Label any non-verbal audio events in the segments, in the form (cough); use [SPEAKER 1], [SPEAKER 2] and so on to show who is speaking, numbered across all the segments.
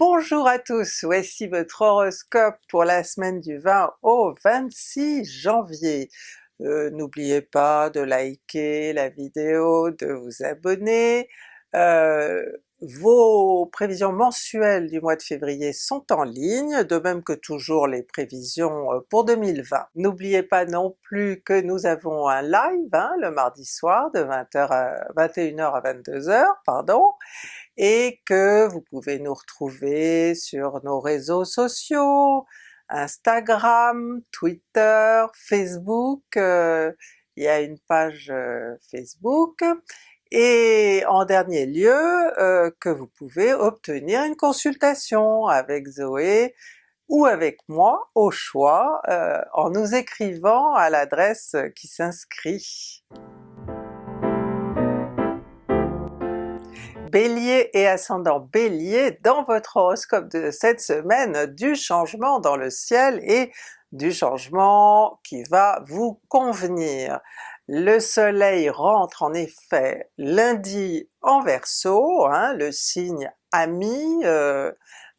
[SPEAKER 1] Bonjour à tous, voici votre horoscope pour la semaine du 20 au 26 janvier. Euh, N'oubliez pas de liker la vidéo, de vous abonner. Euh, vos prévisions mensuelles du mois de février sont en ligne, de même que toujours les prévisions euh, pour 2020. N'oubliez pas non plus que nous avons un live hein, le mardi soir de 20h à 21h à 22h, pardon, et que vous pouvez nous retrouver sur nos réseaux sociaux, Instagram, Twitter, Facebook, euh, il y a une page euh, Facebook, et en dernier lieu euh, que vous pouvez obtenir une consultation avec Zoé ou avec moi au choix en nous écrivant à l'adresse qui s'inscrit. Bélier et ascendant Bélier, dans votre horoscope de cette semaine, du changement dans le ciel et du changement qui va vous convenir. Le soleil rentre en effet lundi en Verseau, hein, le signe ami, euh,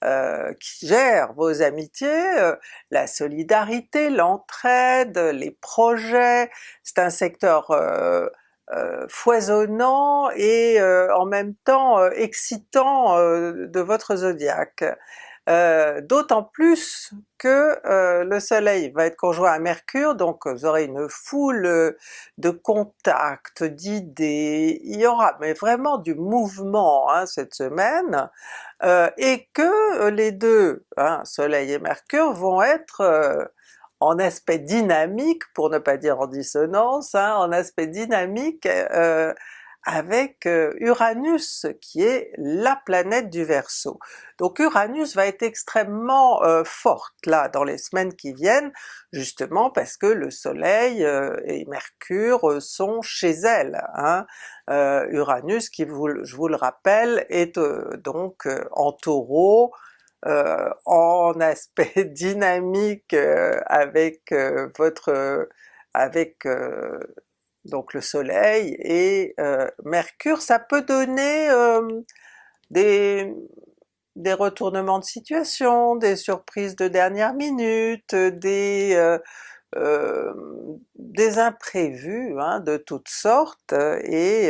[SPEAKER 1] euh, qui gère vos amitiés, euh, la solidarité, l'entraide, les projets, c'est un secteur foisonnant et euh, en même temps euh, excitant de votre zodiaque. D'autant plus que le soleil va être conjoint à Mercure, donc vous aurez une foule de contacts, d'idées, il y aura mais vraiment du mouvement hein, cette semaine, et que les deux, hein, soleil et Mercure, vont être en aspect dynamique, pour ne pas dire en dissonance, hein, en aspect dynamique euh, avec euh, Uranus qui est la planète du Verseau. Donc Uranus va être extrêmement euh, forte là dans les semaines qui viennent, justement parce que le soleil et Mercure sont chez elle. Hein. Uranus qui, je vous le rappelle, est donc en Taureau, euh, en aspect (laughs) dynamique euh, avec euh, votre avec donc le soleil et Mercure, ça peut donner des, des retournements de situation, des surprises de dernière minute, des, des imprévus hein, de toutes sortes, et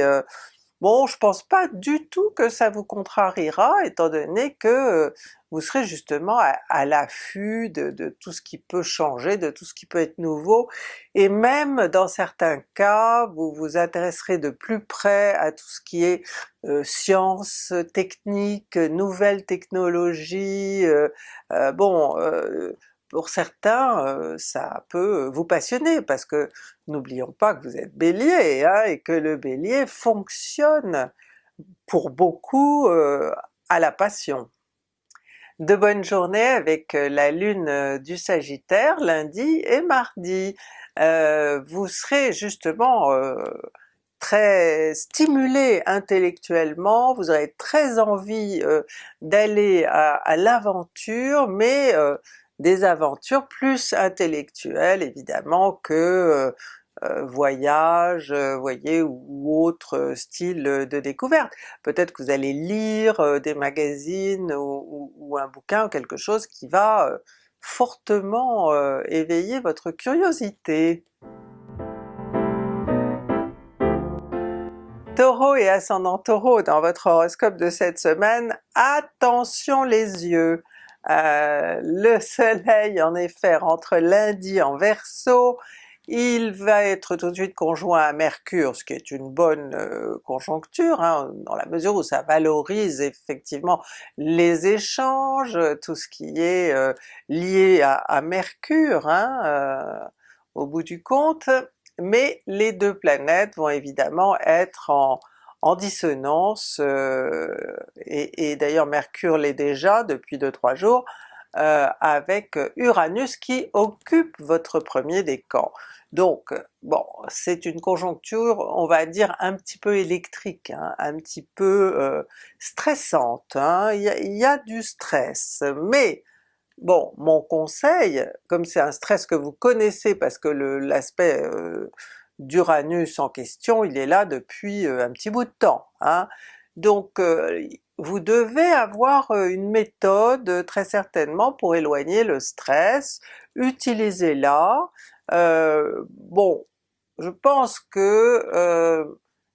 [SPEAKER 1] bon je pense pas du tout que ça vous contrariera étant donné que vous serez justement à, l'affût de, tout ce qui peut changer, de tout ce qui peut être nouveau, et même dans certains cas, vous vous intéresserez de plus près à tout ce qui est euh, science, technique, nouvelles technologies, euh, euh, bon pour certains ça peut vous passionner parce que n'oublions pas que vous êtes Bélier hein, et que le Bélier fonctionne pour beaucoup à la passion de bonnes journées avec la lune du Sagittaire lundi et mardi. Vous serez justement très stimulé intellectuellement, vous aurez très envie d'aller à l'aventure, mais des aventures plus intellectuelles évidemment que euh, voyage, euh, voyez, ou autre style de découverte. Peut-être que vous allez lire euh, des magazines ou, un bouquin ou quelque chose qui va fortement éveiller votre curiosité. Taureau et ascendant Taureau, dans votre horoscope de cette semaine, attention les yeux! Le soleil en effet rentre lundi en Verseau, il va être tout de suite conjoint à Mercure, ce qui est une bonne euh, conjoncture, hein, dans la mesure où ça valorise effectivement les échanges, tout ce qui est euh, lié à, Mercure hein, euh, au bout du compte, mais les deux planètes vont évidemment être en, dissonance, et, et d'ailleurs Mercure l'est déjà depuis 2-3 jours, euh, avec Uranus qui occupe votre premier décan. Donc bon, c'est une conjoncture, on va dire un petit peu électrique, hein, un petit peu euh, stressante, hein. il, y a, du stress, mais bon, mon conseil, comme c'est un stress que vous connaissez parce que l'aspect euh, d'Uranus en question, il est là depuis un petit bout de temps, hein, Donc vous devez avoir une méthode très certainement pour éloigner le stress, utilisez-la. bon, je pense que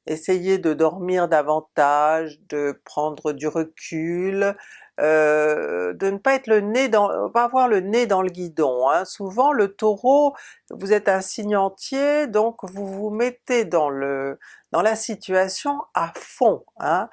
[SPEAKER 1] essayez de dormir davantage, de prendre du recul, euh, de ne pas être le nez dans, pas avoir le nez dans le guidon. Hein. Souvent le Taureau, vous êtes un signe entier, donc vous vous mettez dans le dans la situation à fond. Hein.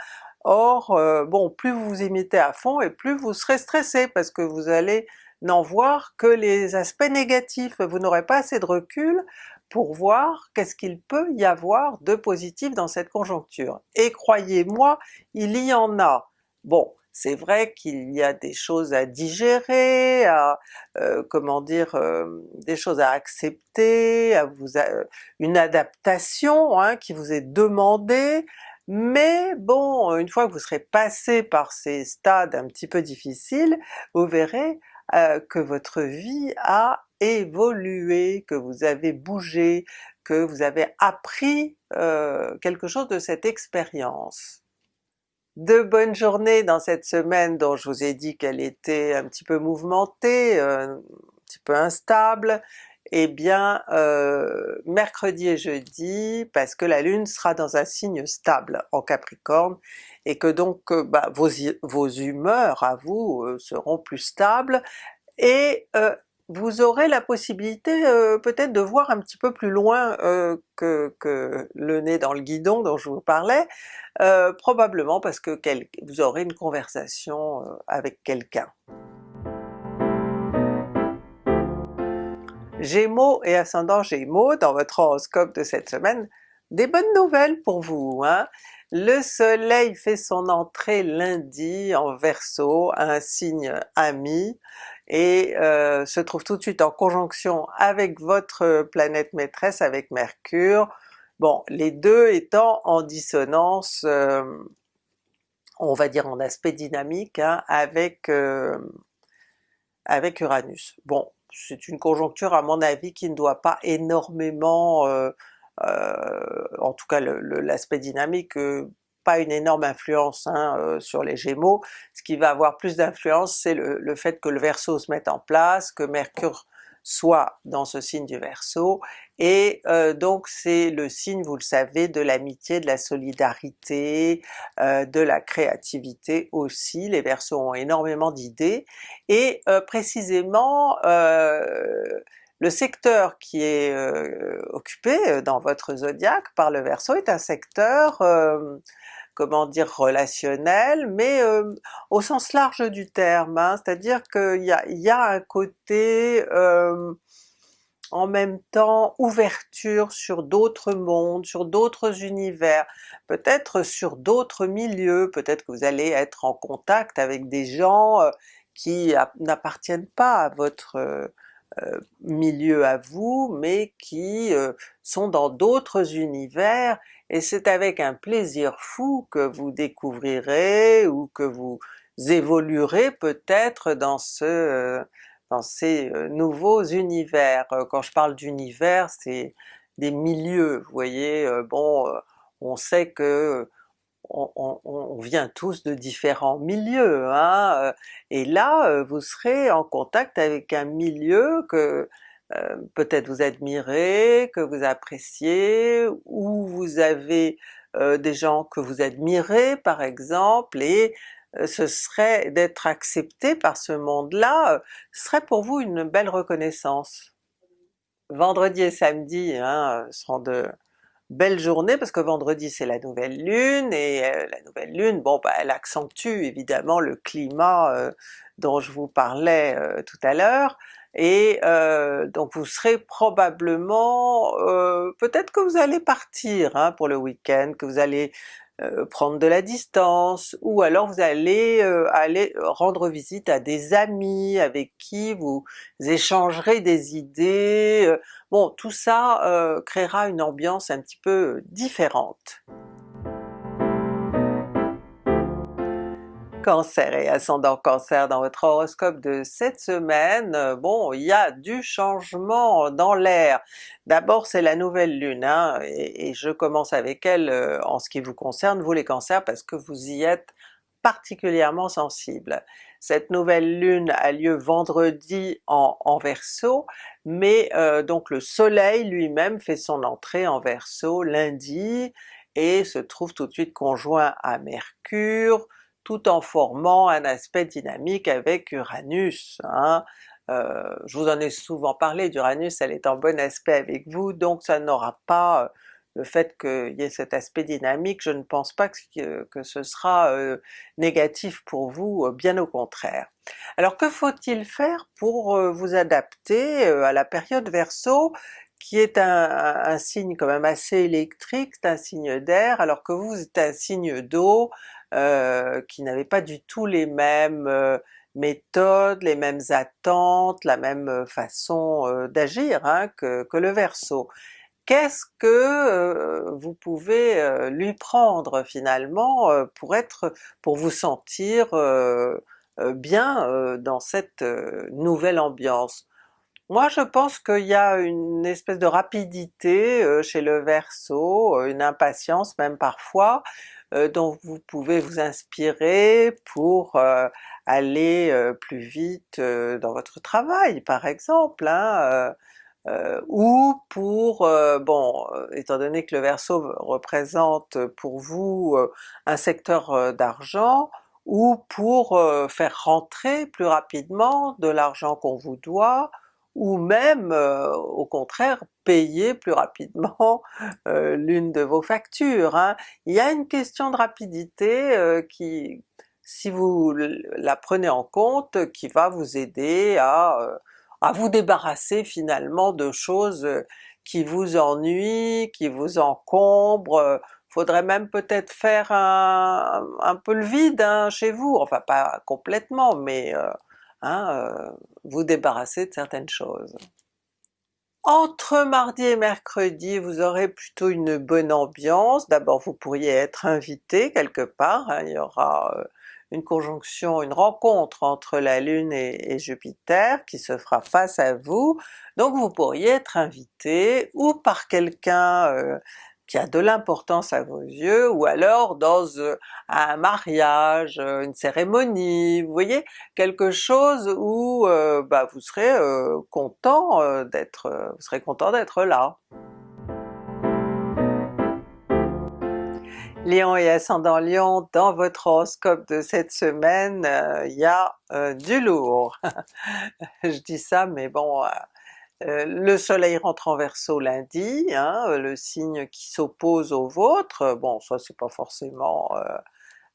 [SPEAKER 1] Or, euh, bon, plus vous vous y mettez à fond et plus vous serez stressé parce que vous allez n'en voir que les aspects négatifs, vous n'aurez pas assez de recul pour voir qu'est-ce qu'il peut y avoir de positif dans cette conjoncture. Et croyez-moi, il y en a. Bon, c'est vrai qu'il y a des choses à digérer, à euh, comment dire, euh, des choses à accepter, à vous une adaptation hein, qui vous est demandée, mais bon, une fois que vous serez passé par ces stades un petit peu difficiles, vous verrez euh, que votre vie a évolué, que vous avez bougé, que vous avez appris euh, quelque chose de cette expérience. De bonnes journées dans cette semaine dont je vous ai dit qu'elle était un petit peu mouvementée, euh, un petit peu instable, eh bien euh, mercredi et jeudi, parce que la Lune sera dans un signe stable en Capricorne, et que donc bah, vos, vos, humeurs à vous seront plus stables, et vous aurez la possibilité euh, peut-être de voir un petit peu plus loin euh, que, le nez dans le guidon dont je vous parlais, euh, probablement parce que vous aurez une conversation avec quelqu'un. Gémeaux et ascendant Gémeaux, dans votre horoscope de cette semaine, des bonnes nouvelles pour vous. Hein? Le soleil fait son entrée lundi en Verseau, un signe ami, et euh, se trouve tout de suite en conjonction avec votre planète maîtresse, avec Mercure, bon les deux étant en dissonance, euh, on va dire en aspect dynamique, hein, avec, euh, avec Uranus. Bon, c'est une conjoncture à mon avis qui ne doit pas énormément, en tout cas l'aspect dynamique, pas une énorme influence hein, euh, sur les Gémeaux. Ce qui va avoir plus d'influence c'est le, fait que le Verseau se mette en place, que Mercure soit dans ce signe du Verseau, et euh, donc c'est le signe, vous le savez, de l'amitié, de la solidarité, euh, de la créativité aussi. Les Verseaux ont énormément d'idées, et précisément le secteur qui est occupé dans votre zodiaque par le Verseau est un secteur comment dire, relationnel, mais au sens large du terme, hein, c'est-à-dire qu'il y a, un côté en même temps ouverture sur d'autres mondes, sur d'autres univers, peut-être sur d'autres milieux, peut-être que vous allez être en contact avec des gens qui n'appartiennent pas à votre milieu à vous, mais qui sont dans d'autres univers et c'est avec un plaisir fou que vous découvrirez ou que vous évoluerez peut-être dans ce dans ces euh, nouveaux univers. Euh, quand je parle d'univers, c'est des milieux, vous voyez, euh, bon, on sait que on, vient tous de différents milieux, hein, et là vous serez en contact avec un milieu que euh, peut-être vous admirez, que vous appréciez, ou vous avez euh, des gens que vous admirez par exemple, et euh, ce serait d'être accepté par ce monde-là, serait pour vous une belle reconnaissance. Vendredi et samedi hein, seront de belles journées parce que vendredi c'est la nouvelle lune, et la nouvelle lune, bon bah, elle accentue évidemment le climat dont je vous parlais tout à l'heure, et euh, donc vous serez probablement, euh, peut-être que vous allez partir hein, pour le week-end, que vous allez euh, prendre de la distance, ou alors vous allez aller rendre visite à des amis avec qui vous échangerez des idées, bon tout ça créera une ambiance un petit peu différente. Cancer et ascendant Cancer dans votre horoscope de cette semaine, bon il y a du changement dans l'air. D'abord c'est la nouvelle lune, hein, et, je commence avec elle euh, en ce qui vous concerne, vous les cancers, parce que vous y êtes particulièrement sensibles. Cette nouvelle lune a lieu vendredi en, en Verseau, mais euh, donc le soleil lui-même fait son entrée en Verseau lundi, et se trouve tout de suite conjoint à Mercure, tout en formant un aspect dynamique avec Uranus. Hein. Euh, je vous en ai souvent parlé d'Uranus, elle est en bon aspect avec vous, donc ça n'aura pas euh, le fait qu'il y ait cet aspect dynamique, je ne pense pas que, ce sera euh, négatif pour vous, bien au contraire. Alors que faut-il faire pour vous adapter à la période Verseau qui est un, un, signe quand même assez électrique, c'est un signe d'air, alors que vous, êtes un signe d'eau, euh, qui n'avaient pas du tout les mêmes euh, méthodes, les mêmes attentes, la même euh, façon d'agir hein, que, le Verseau. Qu'est-ce que vous pouvez lui prendre finalement pour être, pour vous sentir bien dans cette nouvelle ambiance? Moi je pense qu'il y a une espèce de rapidité chez le Verseau, une impatience même parfois, dont vous pouvez vous inspirer pour euh, aller euh, plus vite dans votre travail par exemple, hein, ou pour, bon, étant donné que le Verseau représente pour vous un secteur d'argent, ou pour faire rentrer plus rapidement de l'argent qu'on vous doit, ou même au contraire payer plus rapidement (laughs) l'une de vos factures. Hein. Il y a une question de rapidité qui, si vous la prenez en compte, qui va vous aider à, à vous débarrasser finalement de choses qui vous ennuient, qui vous encombrent, faudrait même peut-être faire un, un, peu le vide hein, chez vous, enfin pas complètement, mais Hein, euh, vous débarrasser de certaines choses. Entre mardi et mercredi, vous aurez plutôt une bonne ambiance. D'abord vous pourriez être invité quelque part, hein. il y aura euh, une conjonction, une rencontre entre la Lune et, Jupiter qui se fera face à vous, donc vous pourriez être invité ou par quelqu'un euh, qui a de l'importance à vos yeux, ou alors dans euh, un mariage, euh, une cérémonie, vous voyez, quelque chose où euh, bah, vous serez content d'être vous serez content d'être là. Lion et ascendant Lion, dans votre horoscope de cette semaine, il y a du lourd. (laughs) Je dis ça mais bon, euh, le soleil rentre en Verseau lundi, hein, euh, le signe qui s'oppose au vôtre, bon ça c'est pas forcément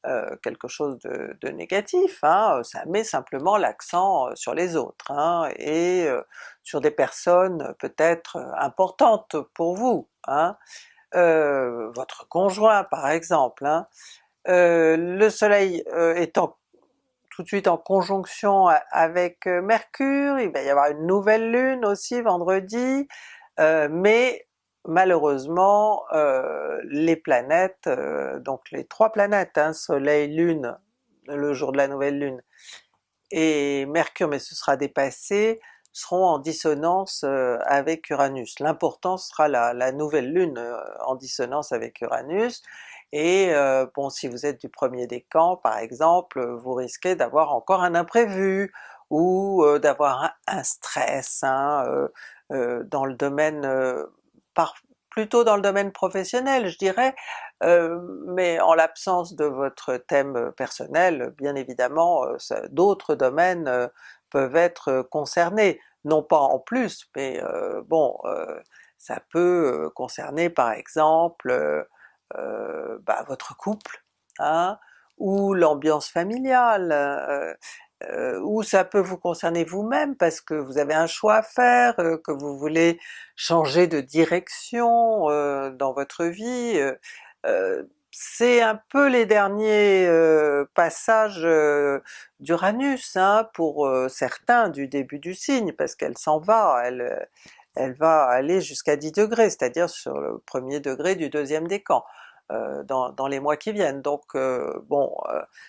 [SPEAKER 1] euh, quelque chose de, négatif, hein, ça met simplement l'accent sur les autres, hein, et sur des personnes peut-être importantes pour vous, votre conjoint par exemple. le soleil étant tout de suite en conjonction avec euh, Mercure, il va y avoir une nouvelle lune aussi vendredi, euh, mais malheureusement euh, les planètes, donc les trois planètes, hein, Soleil, Lune, le jour de la nouvelle lune, et Mercure, mais ce sera dépassé, seront en dissonance avec Uranus. L'important sera la, la, nouvelle lune en dissonance avec Uranus, et euh, bon si vous êtes du premier décan par exemple, vous risquez d'avoir encore un imprévu, ou euh, d'avoir un, stress hein, euh, dans le domaine, par, plutôt dans le domaine professionnel je dirais, mais en l'absence de votre thème personnel, bien évidemment d'autres domaines peuvent être concernés, non pas en plus, mais bon, ça peut concerner par exemple euh, bah, votre couple, hein, ou l'ambiance familiale, euh, euh, ou ça peut vous concerner vous-même parce que vous avez un choix à faire, que vous voulez changer de direction dans votre vie, c'est un peu les derniers passages d'Uranus hein, pour certains du début du signe, parce qu'elle s'en va, elle, elle va aller jusqu'à 10 degrés, c'est-à-dire sur le premier degré du deuxième décan. dans, les mois qui viennent. Donc bon,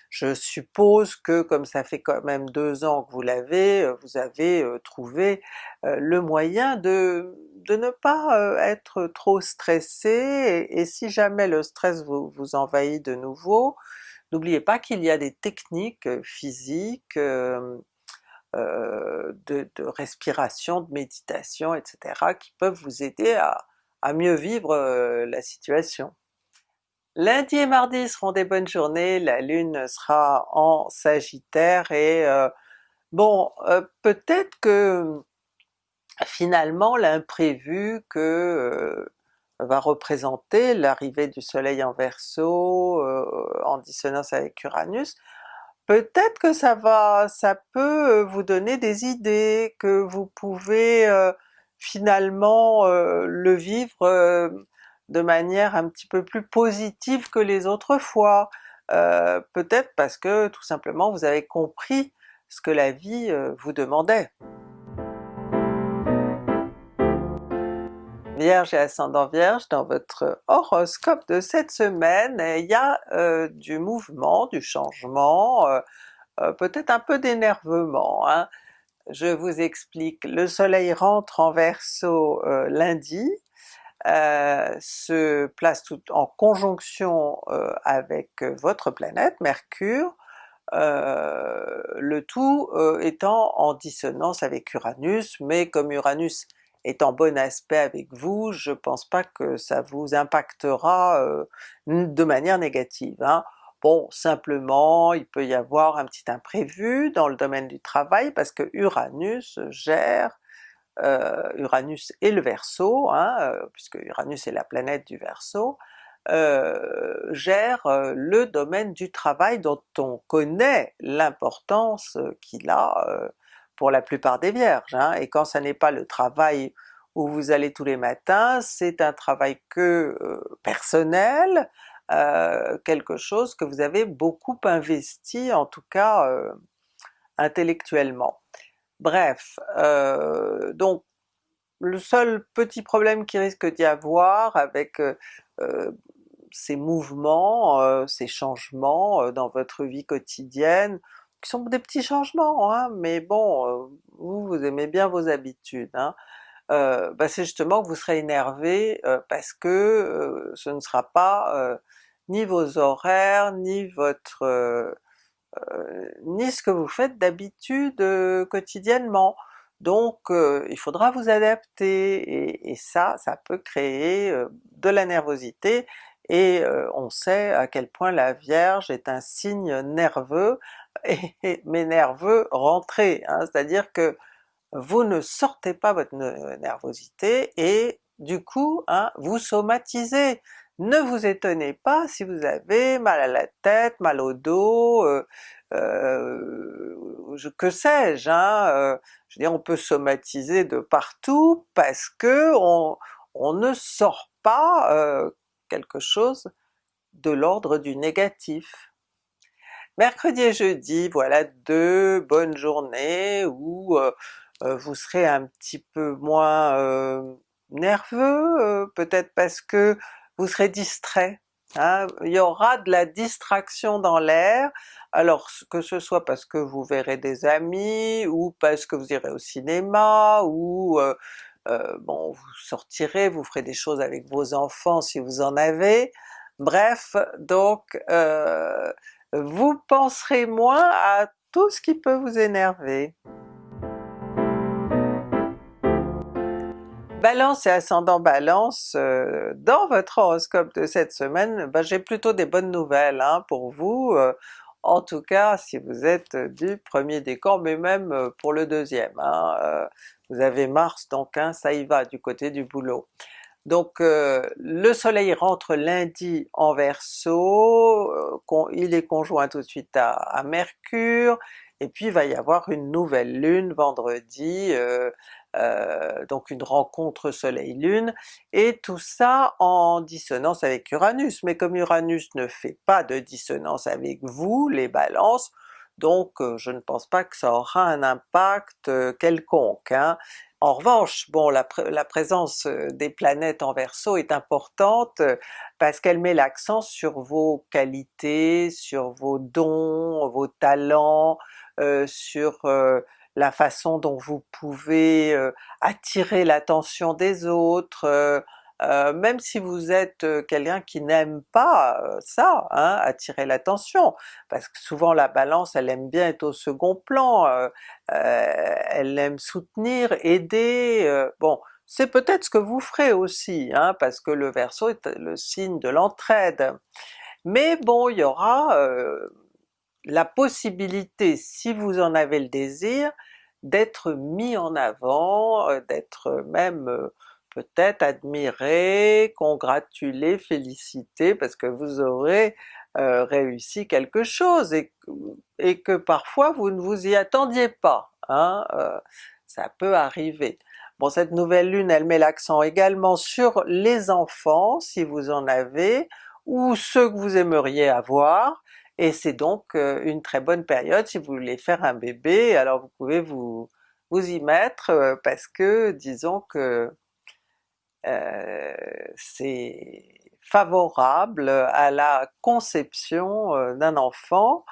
[SPEAKER 1] je suppose que comme ça fait quand même deux ans que vous l'avez, vous avez trouvé le moyen de, ne pas être trop stressé, et, si jamais le stress vous, vous envahit de nouveau, n'oubliez pas qu'il y a des techniques physiques, euh, de, respiration, de méditation, etc. qui peuvent vous aider à, mieux vivre euh, la situation. Lundi et mardi seront des bonnes journées, la Lune sera en Sagittaire et euh, bon, peut-être que finalement l'imprévu que va représenter l'arrivée du soleil en Verseau en dissonance avec Uranus, peut-être que ça va, ça peut vous donner des idées, que vous pouvez finalement le vivre de manière un petit peu plus positive que les autres fois. peut-être parce que tout simplement vous avez compris ce que la vie vous demandait. Vierge et ascendant Vierge, dans votre horoscope de cette semaine, il y a euh, du mouvement, du changement, euh, euh, peut-être un peu d'énervement. Hein. Je vous explique, le soleil rentre en Verseau lundi, se place tout en conjonction avec votre planète, Mercure, le tout étant en dissonance avec Uranus, mais comme Uranus est en bon aspect avec vous, je pense pas que ça vous impactera de manière négative. Hein. Bon, simplement il peut y avoir un petit imprévu dans le domaine du travail parce que Uranus gère, Uranus et le Verseau, hein, puisque Uranus est la planète du Verseau, gère le domaine du travail dont on connaît l'importance qu'il a pour la plupart des vierges, hein, et quand ça n'est pas le travail où vous allez tous les matins, c'est un travail que euh, personnel, euh, quelque chose que vous avez beaucoup investi, en tout cas euh, intellectuellement. Bref, donc le seul petit problème qui risque d'y avoir avec ces mouvements, ces changements dans votre vie quotidienne, qui sont des petits changements, hein, mais bon, euh, vous, vous aimez bien vos habitudes, hein. bah c'est justement que vous serez énervé euh, parce que ce ne sera pas ni vos horaires, ni votre ni ce que vous faites d'habitude quotidiennement. Donc il faudra vous adapter, et, ça, ça peut créer de la nervosité, et on sait à quel point la Vierge est un signe nerveux, et, mais nerveux rentré, hein, c'est-à-dire que vous ne sortez pas votre nervosité et du coup hein, vous somatisez. Ne vous étonnez pas si vous avez mal à la tête, mal au dos, euh, euh, que sais-je, hein, euh, je veux dire on peut somatiser de partout parce que on ne sort pas quelque chose de l'ordre du négatif. Mercredi et jeudi, voilà deux bonnes journées où euh, euh, vous serez un petit peu moins euh, nerveux, peut-être parce que vous serez distrait. Hein. Il y aura de la distraction dans l'air, alors que ce soit parce que vous verrez des amis, ou parce que vous irez au cinéma, ou bon vous sortirez, vous ferez des choses avec vos enfants si vous en avez, bref, donc vous penserez moins à tout ce qui peut vous énerver. Balance et ascendant Balance, euh, dans votre horoscope de cette semaine, ben, j'ai plutôt des bonnes nouvelles hein, pour vous, euh, en tout cas si vous êtes du premier décan, mais même euh, pour le deuxième. Hein, vous avez Mars donc hein, ça y va du côté du boulot. Donc euh, le soleil rentre lundi en Verseau, euh, il est conjoint tout de suite à, Mercure, et puis il va y avoir une nouvelle lune vendredi, euh, donc une rencontre soleil-lune, et tout ça en dissonance avec Uranus, mais comme Uranus ne fait pas de dissonance avec vous, les balances, donc je ne pense pas que ça aura un impact quelconque. Hein. En revanche, bon la, présence des planètes en Verseau est importante parce qu'elle met l'accent sur vos qualités, sur vos dons, vos talents, euh, sur euh, la façon dont vous pouvez euh, attirer l'attention des autres, même si vous êtes quelqu'un qui n'aime pas ça, hein, attirer l'attention, parce que souvent la Balance elle aime bien être au second plan, elle aime soutenir, aider, bon c'est peut-être ce que vous ferez aussi, hein, parce que le Verseau est le signe de l'entraide. Mais bon, il y aura euh, la possibilité, si vous en avez le désir, d'être mis en avant, euh, d'être même euh, peut-être admiré, congratulé, félicité, parce que vous aurez réussi quelque chose et, que parfois vous ne vous y attendiez pas. Hein, ça peut arriver. Bon cette nouvelle lune elle met l'accent également sur les enfants si vous en avez, ou ceux que vous aimeriez avoir, et c'est donc euh, une très bonne période si vous voulez faire un bébé, alors vous pouvez vous, vous y mettre euh, parce que disons que euh, c'est favorable à la conception d'un enfant,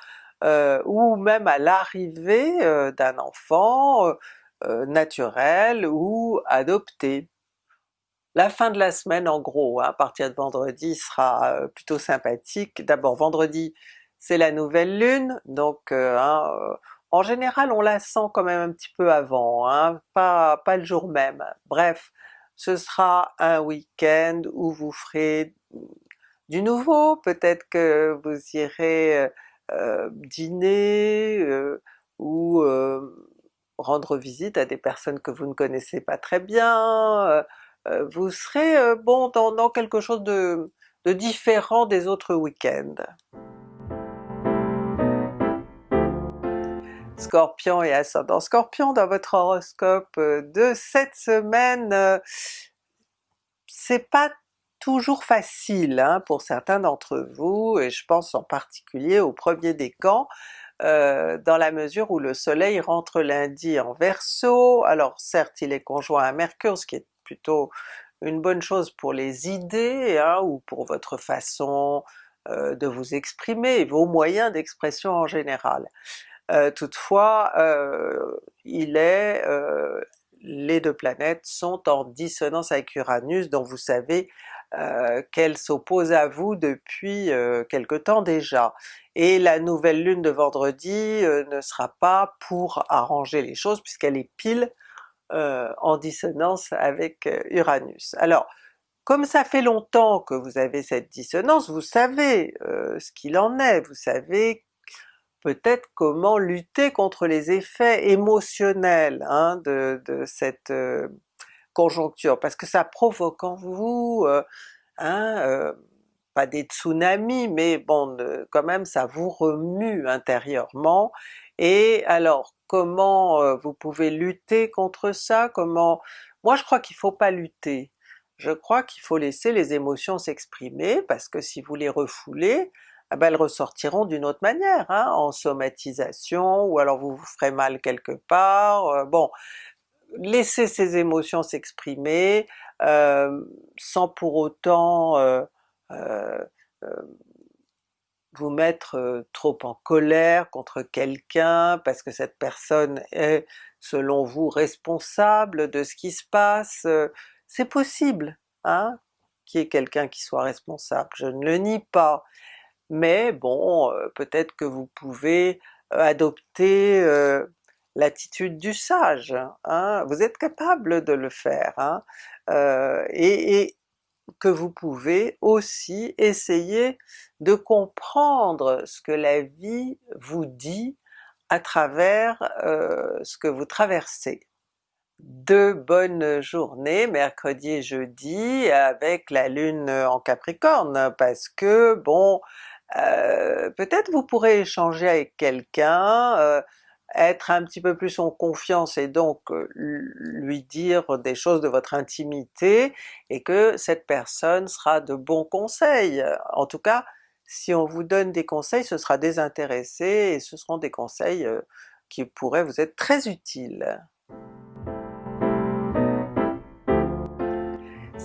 [SPEAKER 1] ou même à l'arrivée d'un enfant, euh, naturel ou adopté. La fin de la semaine en gros, hein, à partir de vendredi sera euh, plutôt sympathique. D'abord vendredi c'est la nouvelle lune, donc euh, hein, en général on la sent quand même un petit peu avant, hein, pas le jour même. Bref, ce sera un week-end où vous ferez du nouveau, peut-être que vous irez dîner ou rendre visite à des personnes que vous ne connaissez pas très bien, euh, euh, vous serez euh, bon dans, quelque chose de, différent des autres week-ends. Scorpion et ascendant Scorpion dans votre horoscope de cette semaine, c'est pas toujours facile hein, pour certains d'entre vous, et je pense en particulier au premier décan, euh, dans la mesure où le soleil rentre lundi en Verseau, alors certes il est conjoint à Mercure, ce qui est plutôt une bonne chose pour les idées hein, ou pour votre façon euh, de vous exprimer, vos moyens d'expression en général. Euh, toutefois, il est les deux planètes sont en dissonance avec Uranus, dont vous savez euh, qu'elle s'oppose à vous depuis euh, quelque temps déjà. Et la nouvelle lune de vendredi euh, ne sera pas pour arranger les choses puisqu'elle est pile en dissonance avec Uranus. Alors comme ça fait longtemps que vous avez cette dissonance, vous savez ce qu'il en est, vous savez peut-être comment lutter contre les effets émotionnels hein, de, cette conjoncture, parce que ça provoque en vous, euh, hein, euh, pas des tsunamis, mais bon quand même ça vous remue intérieurement, et alors comment euh, vous pouvez lutter contre ça, comment... Moi je crois qu'il faut pas lutter, je crois qu'il faut laisser les émotions s'exprimer, parce que si vous les refoulez, ah ben elles ressortiront d'une autre manière, hein, en somatisation, ou alors vous vous ferez mal quelque part, bon laissez ces émotions s'exprimer, euh, sans pour autant euh, euh, vous mettre trop en colère contre quelqu'un parce que cette personne est selon vous responsable de ce qui se passe, c'est possible hein, qu'il y ait quelqu'un qui soit responsable, je ne le nie pas, mais bon, peut-être que vous pouvez adopter l'attitude du sage, hein? vous êtes capable de le faire, hein? euh, et, que vous pouvez aussi essayer de comprendre ce que la vie vous dit à travers euh, ce que vous traversez. Deux bonnes journées, mercredi et jeudi, avec la lune en Capricorne, parce que bon, euh, peut-être vous pourrez échanger avec quelqu'un, être un petit peu plus en confiance et donc lui dire des choses de votre intimité, et que cette personne sera de bons conseils. En tout cas, si on vous donne des conseils, ce sera désintéressé et ce seront des conseils qui pourraient vous être très utiles.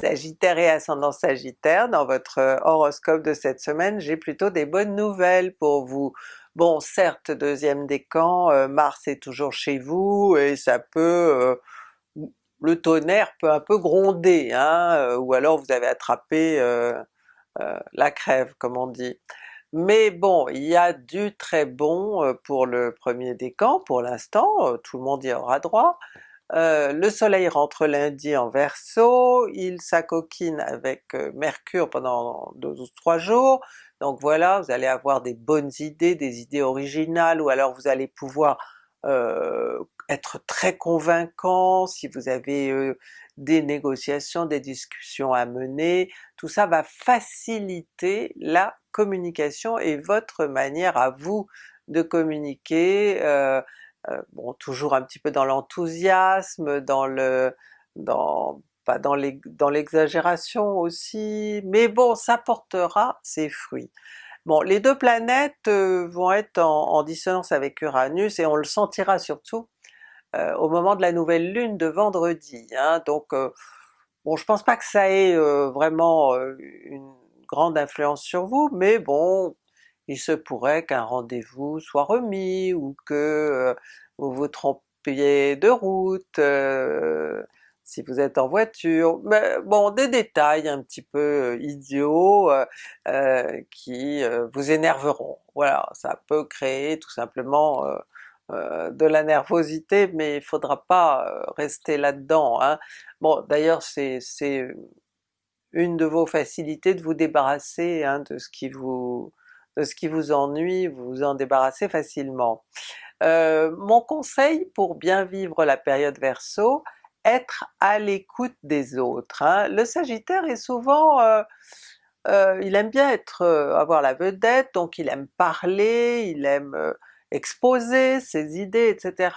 [SPEAKER 1] Sagittaire et ascendant Sagittaire, dans votre horoscope de cette semaine, j'ai plutôt des bonnes nouvelles pour vous. Bon certes deuxième décan, euh, Mars est toujours chez vous et ça peut... Euh, le tonnerre peut un peu gronder, hein, euh, ou alors vous avez attrapé la crève comme on dit. Mais bon, il y a du très bon pour le premier décan pour l'instant, tout le monde y aura droit. Euh, le soleil rentre lundi en Verseau, il s'acoquine avec euh, Mercure pendant deux ou trois jours, donc voilà, vous allez avoir des bonnes idées, des idées originales, ou alors vous allez pouvoir euh, être très convaincant si vous avez des négociations, des discussions à mener, tout ça va faciliter la communication et votre manière à vous de communiquer, bon toujours un petit peu dans l'enthousiasme, dans le... dans pas dans l'exagération aussi, mais bon ça portera ses fruits. Bon les deux planètes euh, vont être en, dissonance avec Uranus et on le sentira surtout euh, au moment de la nouvelle lune de vendredi, hein. donc bon je pense pas que ça ait vraiment une grande influence sur vous, mais bon il se pourrait qu'un rendez-vous soit remis ou que vous vous trompiez de route, si vous êtes en voiture, mais bon des détails un petit peu idiots qui vous énerveront. Voilà, ça peut créer tout simplement de la nervosité, mais il faudra pas rester là-dedans. Hein. Bon d'ailleurs c'est une de vos facilités de vous débarrasser hein, de ce qui vous de ce qui vous ennuie, vous vous en débarrassez facilement. Euh, mon conseil pour bien vivre la période Verseau, être à l'écoute des autres. Hein. Le Sagittaire est souvent... Euh, euh, il aime bien être avoir la vedette, donc il aime parler, il aime exposer ses idées, etc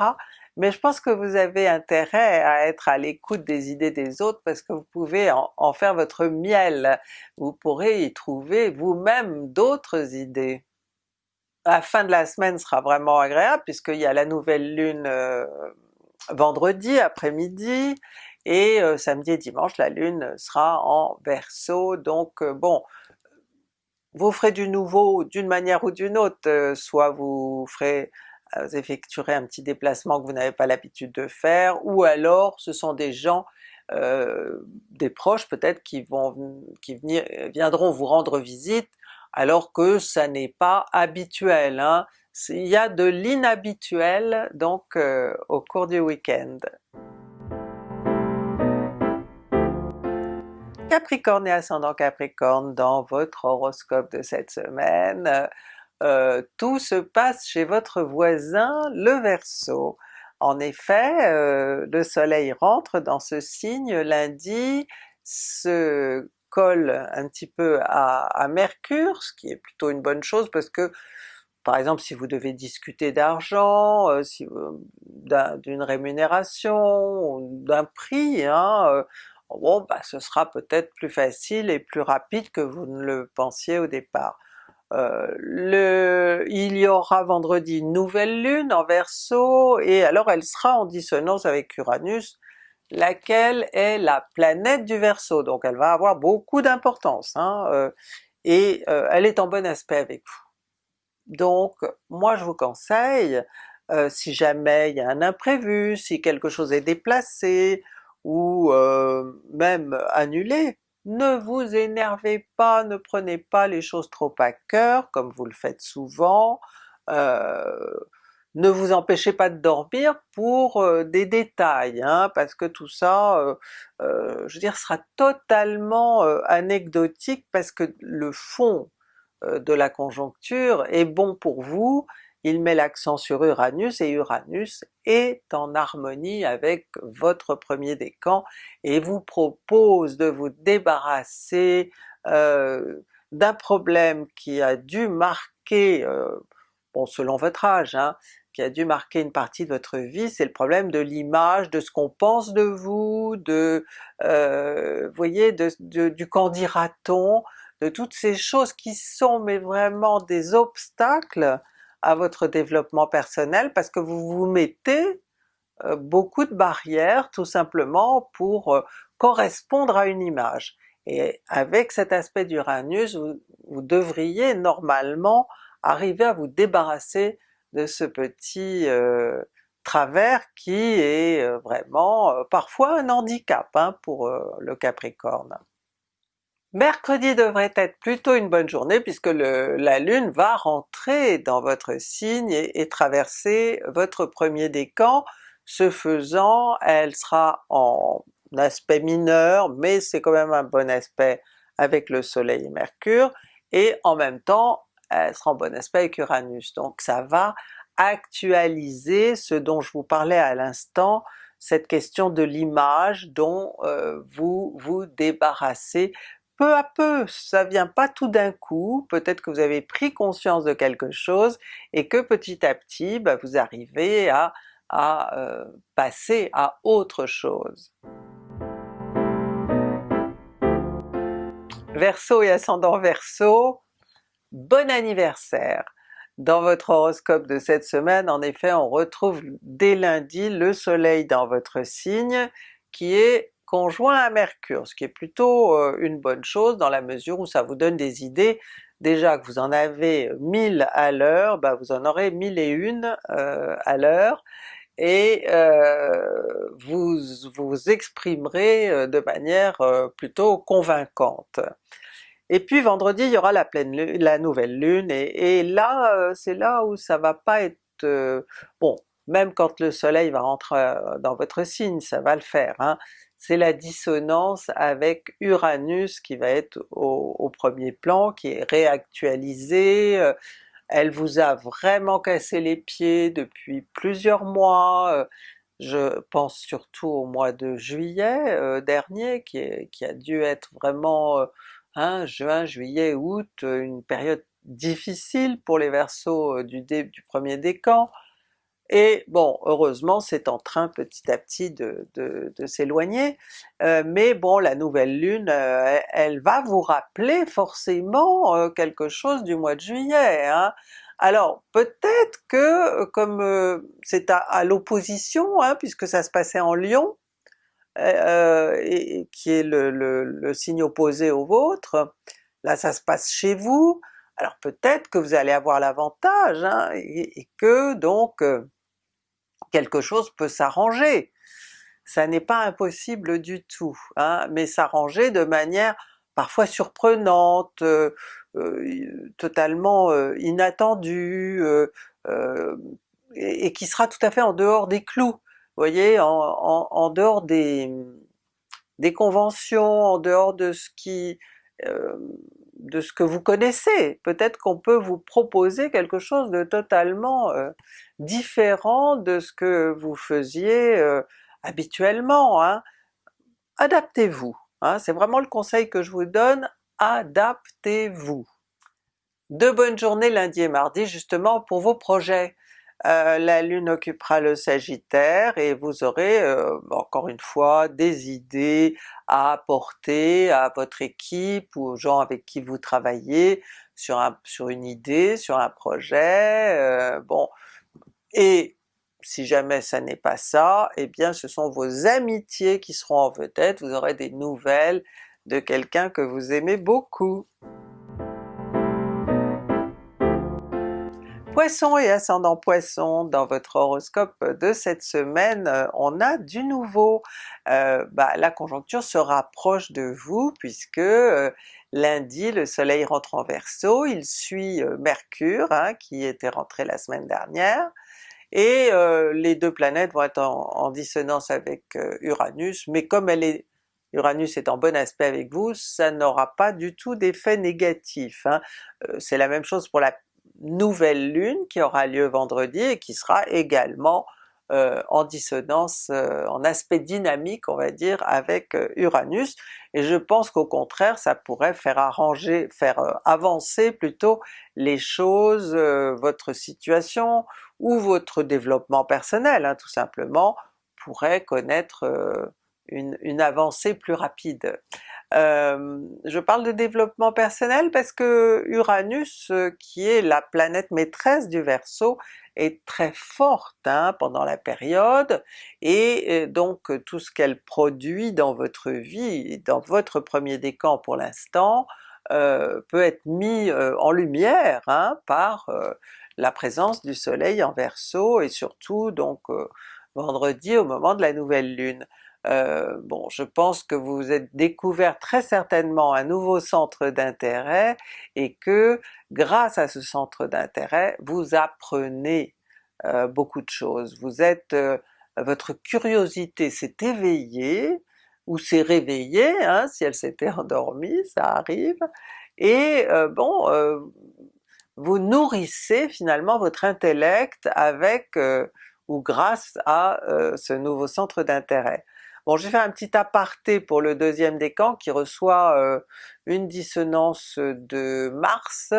[SPEAKER 1] mais je pense que vous avez intérêt à être à l'écoute des idées des autres parce que vous pouvez en, faire votre miel, vous pourrez y trouver vous-même d'autres idées. La fin de la semaine sera vraiment agréable puisqu'il y a la nouvelle lune euh, vendredi après-midi, et euh, samedi et dimanche la lune sera en Verseau, donc euh, bon, vous ferez du nouveau d'une manière ou d'une autre, soit vous ferez vous effectuerez un petit déplacement que vous n'avez pas l'habitude de faire, ou alors ce sont des gens, euh, des proches peut-être qui vont qui viendront vous rendre visite alors que ça n'est pas habituel. Hein. Il y a de l'inhabituel donc euh, au cours du week-end. Capricorne et ascendant Capricorne dans votre horoscope de cette semaine, euh, tout se passe chez votre voisin le Verseau. En effet, euh, le soleil rentre dans ce signe lundi, se colle un petit peu à, Mercure, ce qui est plutôt une bonne chose parce que par exemple si vous devez discuter d'argent, euh, d'une rémunération, d'un prix, hein, bon bah ce sera peut-être plus facile et plus rapide que vous ne le pensiez au départ. Euh, il y aura vendredi une nouvelle lune en Verseau, et alors elle sera en dissonance avec Uranus, laquelle est la planète du Verseau, donc elle va avoir beaucoup d'importance, hein, euh, et euh, elle est en bon aspect avec vous. Donc moi je vous conseille, si jamais il y a un imprévu, si quelque chose est déplacé, ou même annulé, ne vous énervez pas, ne prenez pas les choses trop à cœur comme vous le faites souvent, euh, ne vous empêchez pas de dormir pour euh, des détails, hein, parce que tout ça, euh, je veux dire, sera totalement anecdotique parce que le fond de la conjoncture est bon pour vous, il met l'accent sur Uranus, et Uranus est en harmonie avec votre premier décan, et vous propose de vous débarrasser euh, d'un problème qui a dû marquer, euh, bon selon votre âge, hein, qui a dû marquer une partie de votre vie, c'est le problème de l'image, de ce qu'on pense de vous, de, euh, voyez, de, du qu'en dira-t-on, de toutes ces choses qui sont mais vraiment des obstacles à votre développement personnel parce que vous vous mettez euh, beaucoup de barrières tout simplement pour euh, correspondre à une image. Et avec cet aspect d'Uranus, vous, devriez normalement arriver à vous débarrasser de ce petit euh, travers qui est vraiment parfois un handicap hein, pour le Capricorne. Mercredi devrait être plutôt une bonne journée puisque la Lune va rentrer dans votre signe et, traverser votre premier décan. Ce faisant, elle sera en aspect mineur, mais c'est quand même un bon aspect avec le soleil et Mercure, et en même temps elle sera en bon aspect avec Uranus. Donc ça va actualiser ce dont je vous parlais à l'instant, cette question de l'image dont euh, vous vous débarrassez peu à peu, ça vient pas tout d'un coup, peut-être que vous avez pris conscience de quelque chose et que petit à petit bah, vous arrivez à, euh, passer à autre chose. Verseau et ascendant Verseau, bon anniversaire! Dans votre horoscope de cette semaine, en effet, on retrouve dès lundi le soleil dans votre signe qui est conjoint à Mercure, ce qui est plutôt euh, une bonne chose dans la mesure où ça vous donne des idées. Déjà que vous en avez 1000 à l'heure, bah vous en aurez 1001 euh, à l'heure, et euh, vous vous exprimerez de manière plutôt convaincante. Et puis vendredi il y aura la pleine la nouvelle lune, et, et là c'est là où ça va pas être... bon, même quand le soleil va rentrer dans votre signe, ça va le faire, hein, c'est la dissonance avec Uranus qui va être au, premier plan, qui est réactualisée, euh, elle vous a vraiment cassé les pieds depuis plusieurs mois, euh, je pense surtout au mois de juillet euh, dernier qui, a dû être vraiment hein, juin, juillet, août, une période difficile pour les Verseaux du, du premier décan, et bon, heureusement c'est en train petit à petit de, s'éloigner, euh, mais bon la nouvelle lune, euh, elle va vous rappeler forcément euh, quelque chose du mois de juillet. Hein. Alors peut-être que comme c'est à, l'opposition, hein, puisque ça se passait en Lion, et, qui est le, signe opposé au vôtre, là ça se passe chez vous, alors peut-être que vous allez avoir l'avantage, hein, et, que donc quelque chose peut s'arranger. Ça n'est pas impossible du tout, hein, mais s'arranger de manière parfois surprenante, euh, euh, totalement euh, inattendue, et, qui sera tout à fait en dehors des clous, vous voyez, en, dehors des, des, conventions, en dehors de ce qui de ce que vous connaissez. Peut-être qu'on peut vous proposer quelque chose de totalement euh, différent de ce que vous faisiez euh, habituellement. Hein. Adaptez-vous, hein. c'est vraiment le conseil que je vous donne, adaptez-vous. De bonnes journées lundi et mardi justement pour vos projets. Euh, la Lune occupera le Sagittaire et vous aurez euh, encore une fois des idées à apporter à votre équipe ou aux gens avec qui vous travaillez sur, un, sur une idée, sur un projet, euh, bon, et si jamais ça n'est pas ça, eh bien ce sont vos amitiés qui seront en vedette, vous aurez des nouvelles de quelqu'un que vous aimez beaucoup. Poisson et ascendant Poisson, dans votre horoscope de cette semaine, euh, on a du nouveau. Euh, bah, la conjoncture se rapproche de vous puisque euh, lundi le soleil rentre en Verseau, il suit Mercure hein, qui était rentré la semaine dernière, et les deux planètes vont être en, dissonance avec Uranus, mais comme Uranus est en bon aspect avec vous, ça n'aura pas du tout d'effet négatif. Hein. C'est la même chose pour la nouvelle lune qui aura lieu vendredi et qui sera également euh, en dissonance, euh, en aspect dynamique on va dire avec euh, Uranus, et je pense qu'au contraire ça pourrait faire arranger, faire avancer plutôt les choses, votre situation ou votre développement personnel hein, tout simplement pourrait connaître une, avancée plus rapide. Euh, je parle de développement personnel parce que Uranus, qui est la planète maîtresse du Verseau, est très forte hein, pendant la période, et donc tout ce qu'elle produit dans votre vie, dans votre premier décan pour l'instant, euh, peut être mis euh, en lumière hein, par euh, la présence du soleil en Verseau et surtout donc vendredi au moment de la nouvelle lune. bon, je pense que vous êtes découvert très certainement un nouveau centre d'intérêt et que grâce à ce centre d'intérêt, vous apprenez beaucoup de choses. Vous êtes, votre curiosité s'est éveillée, ou s'est réveillée, hein, si elle s'était endormie, ça arrive, et euh, bon, euh, vous nourrissez finalement votre intellect avec euh, ou grâce à ce nouveau centre d'intérêt. Bon, je vais faire un petit aparté pour le deuxième décan qui reçoit une dissonance de Mars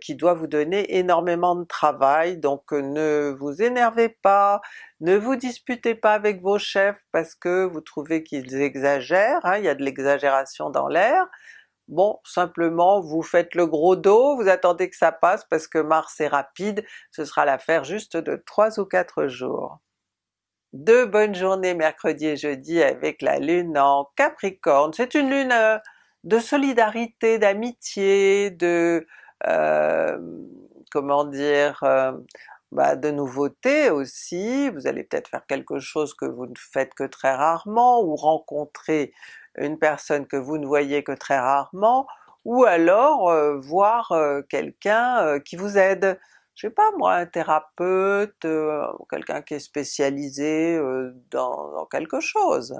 [SPEAKER 1] qui doit vous donner énormément de travail, donc ne vous énervez pas, ne vous disputez pas avec vos chefs parce que vous trouvez qu'ils exagèrent, hein, il y a de l'exagération dans l'air, bon simplement vous faites le gros dos, vous attendez que ça passe parce que Mars est rapide, ce sera l'affaire juste de 3 ou 4 jours. Deux bonnes journées mercredi et jeudi avec la lune en Capricorne, c'est une lune euh, de solidarité, d'amitié, de... Euh, comment dire, euh, bah, de nouveautés aussi, vous allez peut-être faire quelque chose que vous ne faites que très rarement, ou rencontrer une personne que vous ne voyez que très rarement, ou alors euh, voir euh, quelqu'un euh, qui vous aide. Je sais pas moi, un thérapeute, quelqu'un qui est spécialisé dans quelque chose.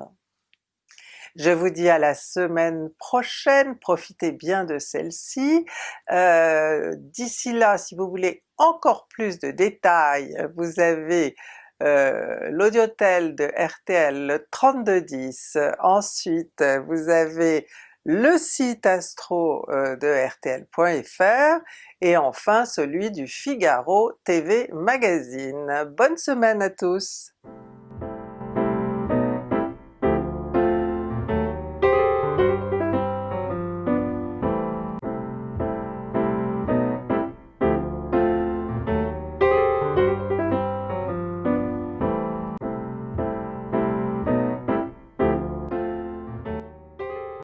[SPEAKER 1] Je vous dis à la semaine prochaine, profitez bien de celle-ci. D'ici là, si vous voulez encore plus de détails, vous avez euh, l'audiotel de RTL le 3210, ensuite vous avez le site astro euh, de rtl.fr et enfin celui du Figaro TV Magazine. Bonne semaine à tous!